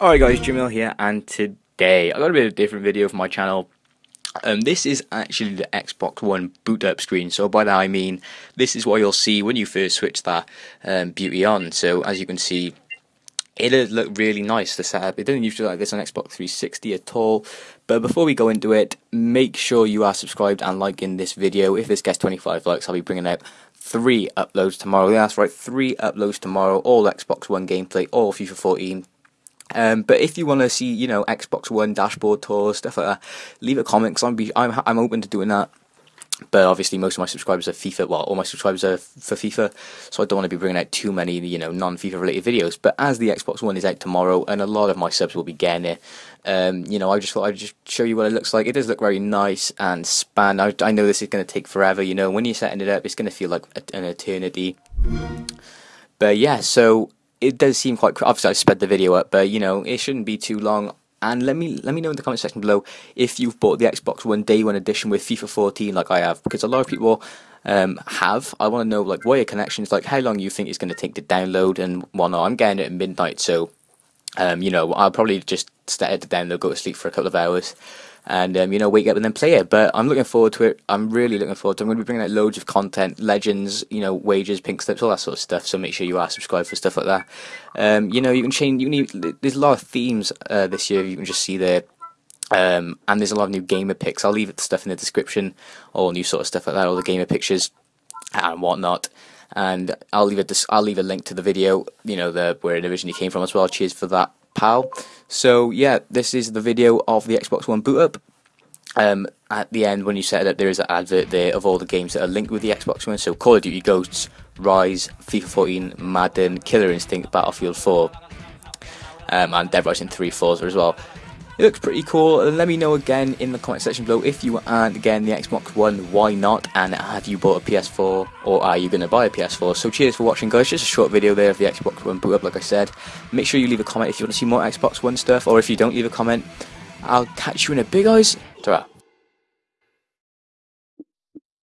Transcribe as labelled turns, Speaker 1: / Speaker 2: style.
Speaker 1: Alright guys, Jamil here, and today I got a bit of a different video for my channel. Um, this is actually the Xbox One boot up screen, so by that I mean this is what you'll see when you first switch that um, beauty on. So as you can see, it does look really nice, the setup. It doesn't usually look like this on Xbox 360 at all. But before we go into it, make sure you are subscribed and liking this video. If this gets 25 likes, I'll be bringing out three uploads tomorrow. Yeah, that's right, three uploads tomorrow. All Xbox One gameplay, all FIFA 14, um, but if you want to see, you know, Xbox One dashboard tours, stuff like that, leave a comment because I'm, be, I'm I'm open to doing that. But obviously, most of my subscribers are FIFA. Well, all my subscribers are for FIFA, so I don't want to be bringing out too many, you know, non-FIFA related videos. But as the Xbox One is out tomorrow, and a lot of my subs will be getting it, um, you know, I just thought I'd just show you what it looks like. It does look very nice and span. I, I know this is going to take forever. You know, when you're setting it up, it's going to feel like an eternity. But yeah, so it does seem quite. Obviously, I sped the video up, but you know, it shouldn't be too long. And let me let me know in the comment section below if you've bought the Xbox One Day One edition with FIFA 14, like I have, because a lot of people um, have. I want to know like what your connections, like how long you think it's going to take to download and whatnot. I'm getting it at midnight, so um, you know, I'll probably just start to download, go to sleep for a couple of hours, and um, you know wake up and then play it. But I'm looking forward to it. I'm really looking forward to. it. I'm going to be bringing out loads of content, legends, you know, wages, pink slips, all that sort of stuff. So make sure you are subscribed for stuff like that. Um, you know, you can change. You need. There's a lot of themes uh, this year. You can just see there. Um, and there's a lot of new gamer pics. I'll leave the stuff in the description, all new sort of stuff like that, all the gamer pictures and whatnot. And I'll leave a I'll leave a link to the video, you know, the where it originally came from as well. Cheers for that pal. So yeah, this is the video of the Xbox One boot up. Um, at the end, when you set it up, there is an advert there of all the games that are linked with the Xbox One. So Call of Duty Ghosts, Ryse, FIFA 14, Madden, Killer Instinct, Battlefield 4, um, and Dead Rising 3 Forza as well. It looks pretty cool. Let me know again in the comment section below if you aren't again the Xbox One, why not? And have you bought a PS4 or are you going to buy a PS4? So cheers for watching guys, just a short video there of the Xbox One boot up like I said. Make sure you leave a comment if you want to see more Xbox One stuff or if you don't leave a comment, I'll catch you in a big eyes. ta